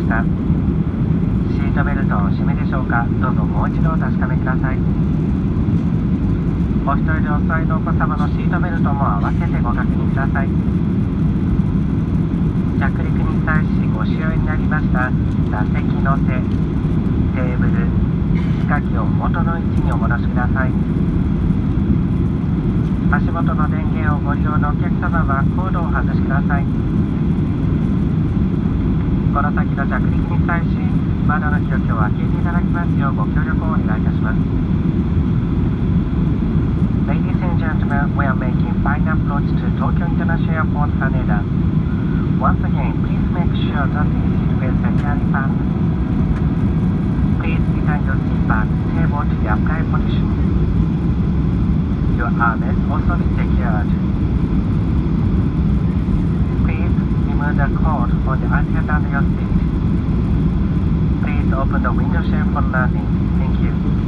ました。シートベルトをお締めでしょうか。どうぞもう一度お確かめください。お一人でお座りのお子様のシートベルトも合わせてご確認ください。着陸に際しご使用になりました。座席の背テーブル仕掛けを元の位置にお戻しください。足元の電源をご利用のお客様はコードを外してください。この先の着陸に際し窓の気を開けていただきますようご協力をお願いいたします Ladies and gentlemen, we are making final approach to Tokyo International Airport Haneda. Once again, please make sure that the seat belts are securely fastened. Please return your seat back table to the upright position. Your armrests also be secured. Remove the cord on the outside of your seat. Please open the window shade for landing. Thank you.